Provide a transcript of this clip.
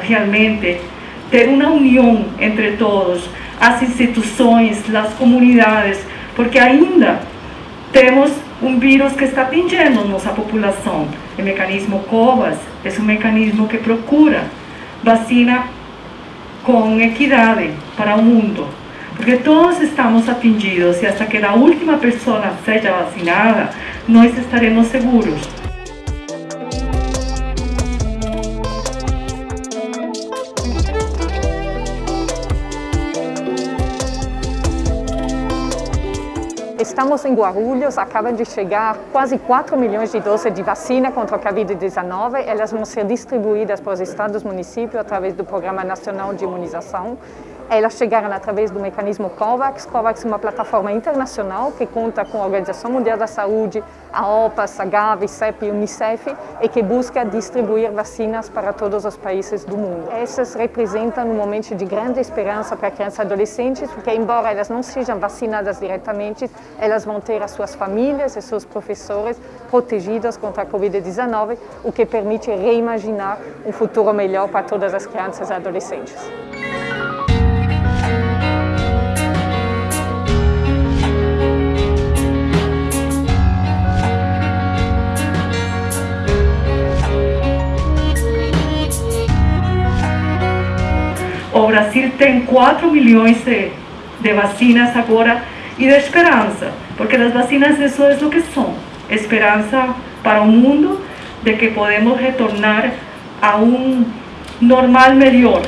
realmente ter uma união entre todos, as instituições, as comunidades, porque ainda temos um vírus que está atingindo nossa população. O mecanismo COVAS é um mecanismo que procura vacina com equidade para o mundo, porque todos estamos atingidos e hasta que a última pessoa seja vacinada, nós estaremos seguros. Estamos em Guarulhos, acabam de chegar quase 4 milhões de doses de vacina contra a Covid-19. Elas vão ser distribuídas para os estados e municípios através do Programa Nacional de Imunização. Elas chegaram através do mecanismo COVAX. COVAX é uma plataforma internacional que conta com a Organização Mundial da Saúde, a OPAS, a Gavi, CEP e Unicef e que busca distribuir vacinas para todos os países do mundo. Essas representam um momento de grande esperança para crianças e adolescentes, porque embora elas não sejam vacinadas diretamente, elas vão ter as suas famílias e seus professores protegidas contra a Covid-19, o que permite reimaginar um futuro melhor para todas as crianças e adolescentes. O Brasil tem 4 milhões de, vacinas agora e de esperança, porque as vacinas isso é o que são, esperança para o mundo de que podemos retornar a um normal melhor.